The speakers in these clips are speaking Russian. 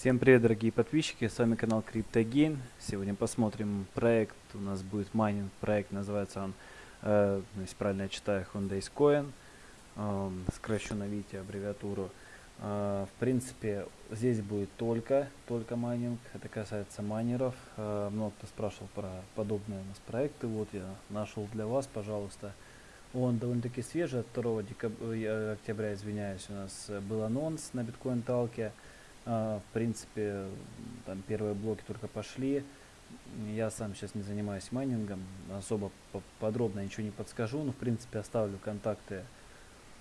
Всем привет, дорогие подписчики, с вами канал CryptoGain. Сегодня посмотрим проект, у нас будет майнинг проект, называется он, э, если правильно я читаю, Hyundai Coin. Э, сокращенно видите аббревиатуру. Э, в принципе, здесь будет только, только майнинг, это касается майнеров. Э, много кто спрашивал про подобные у нас проекты, вот я нашел для вас, пожалуйста. Он довольно-таки свежий, от 2 декаб... Э, октября, извиняюсь, у нас был анонс на Bitcointalk е. А, в принципе, там первые блоки только пошли. Я сам сейчас не занимаюсь майнингом, особо подробно ничего не подскажу, но в принципе оставлю контакты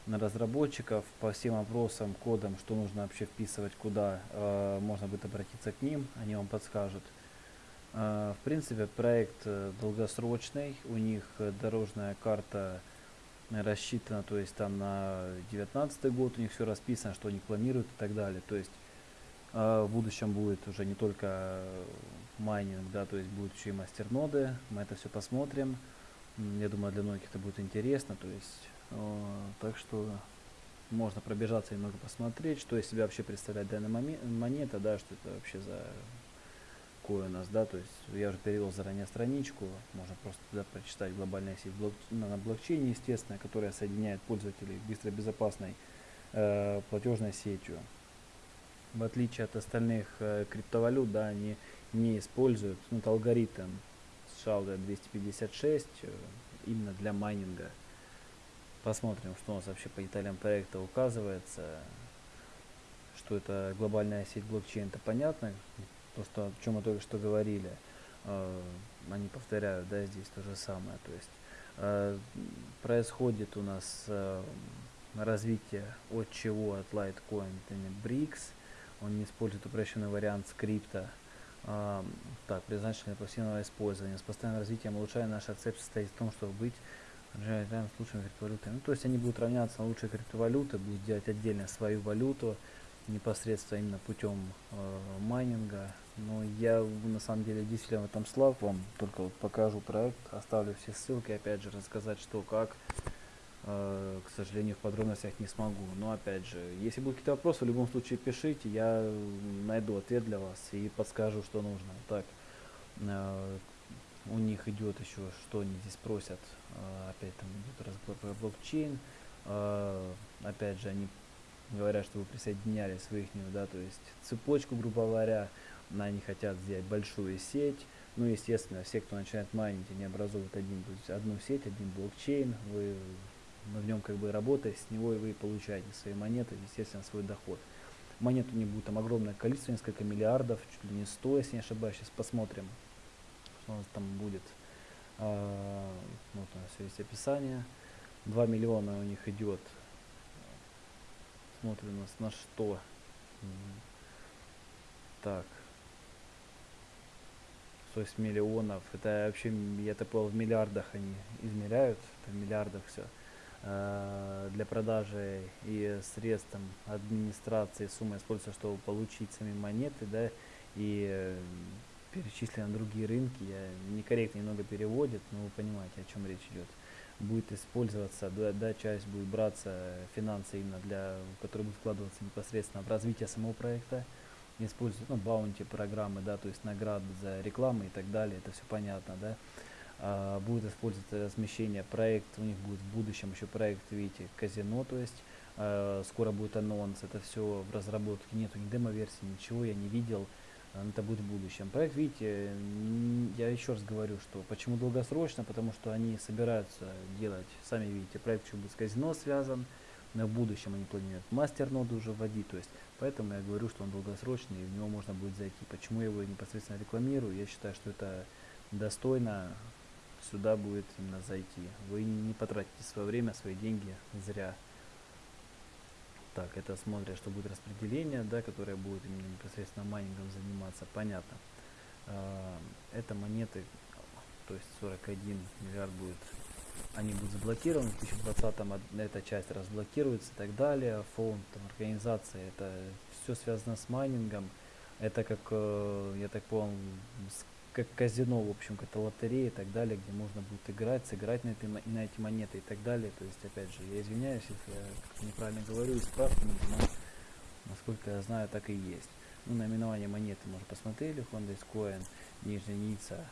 на разработчиков по всем вопросам, кодам, что нужно вообще вписывать, куда э, можно будет обратиться к ним, они вам подскажут. Э, в принципе, проект э, долгосрочный, у них дорожная карта рассчитана, то есть там на 19 год у них все расписано, что они планируют и так далее. То есть в будущем будет уже не только майнинг, да, то есть будет еще и мастерноды. Мы это все посмотрим. Я думаю, для многих это будет интересно. То есть, э, так что можно пробежаться немного посмотреть, что из себя вообще представляет данная монета, да, что это вообще за кое у нас, да, то есть я уже перевел заранее страничку, можно просто туда прочитать глобальная сеть блок, на блокчейне, естественно, которая соединяет пользователей быстро безопасной э, платежной сетью в отличие от остальных э, криптовалют, да, они не используют ну, алгоритм SHA 256 э, именно для майнинга. Посмотрим, что у нас вообще по деталям проекта указывается. Что это глобальная сеть блокчейн, это понятно. То, что, о чем мы только что говорили. Э, они повторяют, да, здесь то же самое. То есть э, происходит у нас э, развитие от чего? От Litecoin, BRICS он не использует упрощенный вариант скрипта. А, так, предназначенный для пассивного использования. С постоянным развитием улучшая наша цель состоит в том, чтобы быть с лучшими криптовалютами. Ну, то есть они будут равняться на лучшие криптовалюты, будут делать отдельно свою валюту, непосредственно именно путем э, майнинга. Но я на самом деле действительно в этом слаб, вам только вот покажу проект, оставлю все ссылки, опять же рассказать что, как. Э, к сожалению, в подробностях не смогу. Но опять же, если будут какие-то вопросы, в любом случае пишите, я найду ответ для вас и подскажу, что нужно. Так, э, у них идет еще, что они здесь просят, э, опять там идет разговор про блокчейн. Опять же, они говорят, что вы присоединяли своих, да, то есть цепочку, грубо говоря, они хотят сделать большую сеть. Ну, естественно, все, кто начинает майнить, они образуют один, одну сеть, один блокчейн. Вы в нем как бы работая, с него и вы получаете свои монеты, естественно, свой доход. Монет у них будет там огромное количество, несколько миллиардов, чуть ли не 100, если не ошибаюсь. Сейчас посмотрим, что у нас там будет. А, вот у нас есть описание. 2 миллиона у них идет. Смотрим у нас на что. Так. 100 миллионов. Это вообще, я так понял, в миллиардах они измеряют. Это в миллиардах все. Э, для продажи и средств администрации сумма используется, чтобы получить сами монеты, да, и э, перечислены на другие рынки, я некорректно немного переводит, но вы понимаете, о чем речь идет. Будет использоваться, да, да, часть будет браться финансы именно для, которые будут вкладываться непосредственно в развитие самого проекта, используют, ну, баунти программы, да, то есть награды за рекламу и так далее, это все понятно, да. А, будет использоваться размещение проект, у них будет в будущем еще проект, видите, казино, то есть э, скоро будет анонс, это все в разработке, нету ни демо-версии, ничего я не видел, это будет в будущем. Проект, видите, я еще раз говорю, что почему долгосрочно, потому что они собираются делать, сами видите, проект еще будет с казино связан, но в будущем они планируют мастер-ноду уже вводить, то есть поэтому я говорю, что он долгосрочный, и в него можно будет зайти. Почему я его непосредственно рекламирую? Я считаю, что это достойно сюда будет именно зайти. Вы не потратите свое время, свои деньги зря. Так, это смотря, что будет распределение, да, которое будет именно непосредственно майнингом заниматься, понятно. А, это монеты, то есть 41 миллиард будет, они будут заблокированы, в 2020 эта часть разблокируется и так далее. Фонд, там, организация, это все связано с майнингом. Это как, э, я так понял, как казино, в общем, какая-то лотерея и так далее, где можно будет играть, сыграть на, этой, на эти монеты и так далее. То есть, опять же, я извиняюсь, если я неправильно говорю, исправьте меня, но насколько я знаю, так и есть. Ну, наименование монеты мы уже посмотрели. Honda Coin, нижняя единица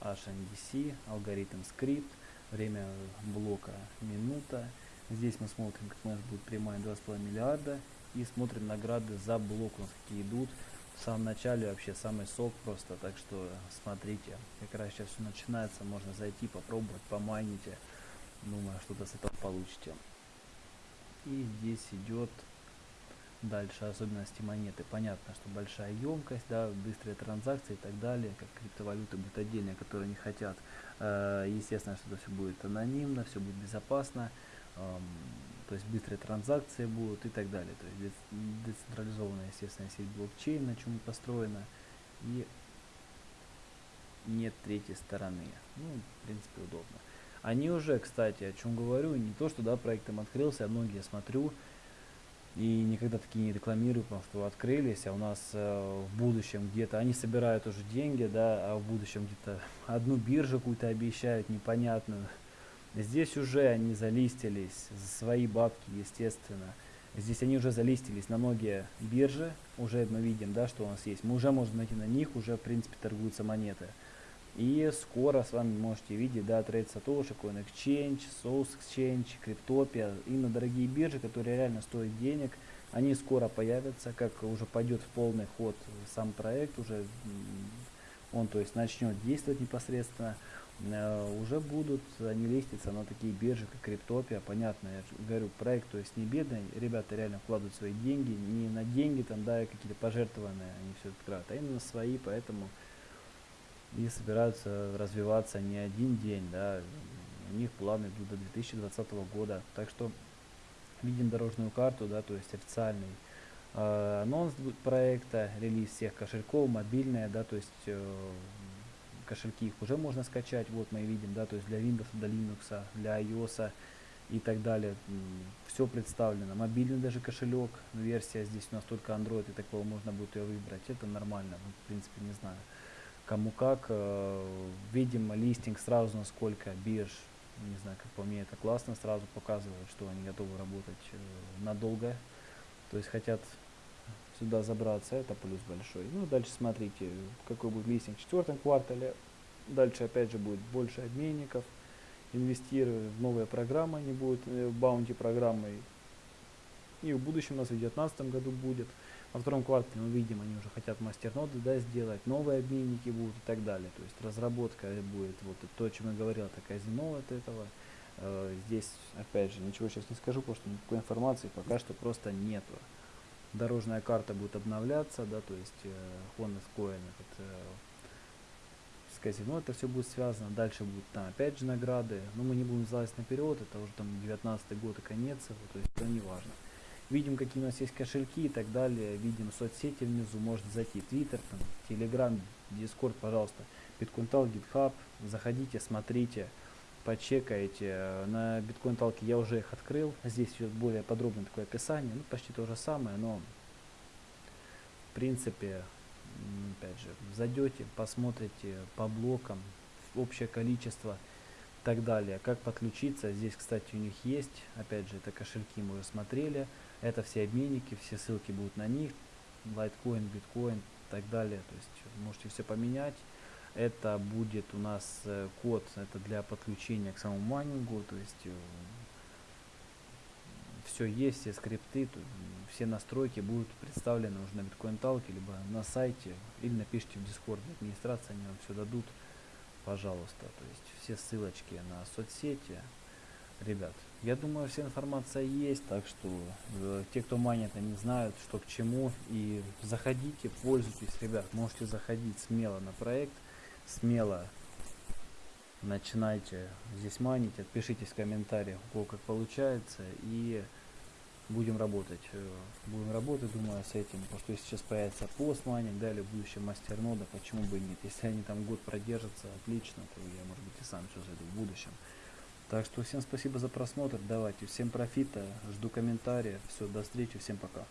HNDC, алгоритм скрипт, время блока минута. Здесь мы смотрим, как у нас будет прямая 2,5 миллиарда. И смотрим награды за блок, у нас какие идут. В самом начале вообще самый сок просто, так что смотрите, как раз сейчас все начинается, можно зайти, попробовать, помайните. Думаю, что-то с этого получите. И здесь идет дальше особенности монеты. Понятно, что большая емкость, да, быстрые транзакции и так далее, как криптовалюты будут отдельные, которые не хотят. Э, естественно, что это все будет анонимно, все будет безопасно, то есть быстрые транзакции будут и так далее. То есть децентрализованная, естественно, сеть блокчейн, на чем построена, и нет третьей стороны. Ну, в принципе, удобно. Они уже, кстати, о чем говорю, не то, что да, проектом открылся, а многие смотрю, и никогда такие не рекламирую, потому что открылись, а у нас э, в будущем где-то, они собирают уже деньги, да, а в будущем где-то одну биржу какую-то обещают непонятную. Здесь уже они залистились за свои бабки, естественно. Здесь они уже залистились на многие биржи, уже мы видим, да, что у нас есть. Мы уже можем найти на них, уже в принципе торгуются монеты. И скоро с вами можете видеть, да, Trade Satoshi, Coin Exchange, Source Exchange, Cryptopia, именно дорогие биржи, которые реально стоят денег, они скоро появятся, как уже пойдет в полный ход сам проект, уже он, то есть, начнет действовать непосредственно, уже будут они листиться на такие биржи, как Криптопия, понятно, я говорю, проект, то есть, не бедный, ребята реально вкладывают свои деньги, не на деньги там, да, какие-то пожертвованные, они все открывают, а именно свои, поэтому и собираются развиваться не один день, да, у них планы идут до 2020 года, так что видим дорожную карту, да, то есть официальный э, анонс проекта, релиз всех кошельков, мобильная, да, то есть э, кошельки их уже можно скачать, вот мы видим, да, то есть для Windows, для Linux, для iOS и так далее, все представлено, мобильный даже кошелек, версия здесь у нас только Android, и такого можно будет ее выбрать, это нормально, в принципе не знаю кому как. Э, видим листинг сразу на сколько бирж. Не знаю, как по мне это классно, сразу показывает, что они готовы работать э, надолго. То есть хотят сюда забраться, это плюс большой. Ну, дальше смотрите, какой будет листинг в четвертом квартале. Дальше опять же будет больше обменников. Инвестируют в новые программы, они будут э, баунти программой. И в будущем у нас в 2019 году будет. Во втором квартале мы видим, они уже хотят мастерноды да, сделать, новые обменники будут и так далее. То есть разработка будет, вот то, о чем я говорил, это казино от этого. Э, здесь, опять же, ничего сейчас не скажу, потому что никакой информации пока что просто нету. Дорожная карта будет обновляться, да, то есть э, Honda Coin, этот, э, с казино это все будет связано. Дальше будут там опять же награды. Но мы не будем залазить наперед, это уже там 19 год и конец, то есть это не важно видим, какие у нас есть кошельки и так далее, видим соцсети внизу, можно зайти, Twitter, там, Telegram, Discord, пожалуйста, BitcoinTal, GitHub, заходите, смотрите, почекайте, на BitcoinTalk я уже их открыл, здесь идет более подробное такое описание, ну, почти то же самое, но, в принципе, опять же, зайдете, посмотрите по блокам, общее количество, так далее. Как подключиться? Здесь, кстати, у них есть. Опять же, это кошельки мы уже смотрели. Это все обменники, все ссылки будут на них, Litecoin, Bitcoin и так далее. То есть можете все поменять. Это будет у нас э, код, это для подключения к самому майнингу, то есть э, все есть, все скрипты, все настройки будут представлены уже на Bitcoin Talk, либо на сайте, или напишите в Discord, администрация, они вам все дадут, пожалуйста. То есть все ссылочки на соцсети, ребят, я думаю, вся информация есть, так что э, те, кто манит, они знают, что к чему. И заходите, пользуйтесь, ребят, можете заходить смело на проект, смело начинайте здесь манить, отпишитесь в комментариях, у как получается, и будем работать. Э, будем работать, думаю, с этим, потому что сейчас появится постмайнинг, далее в будущем мастер нода, почему бы и нет. Если они там год продержатся, отлично, то я, может быть, и сам все зайду в будущем. Так что всем спасибо за просмотр, давайте, всем профита, жду комментариев, все, до встречи, всем пока.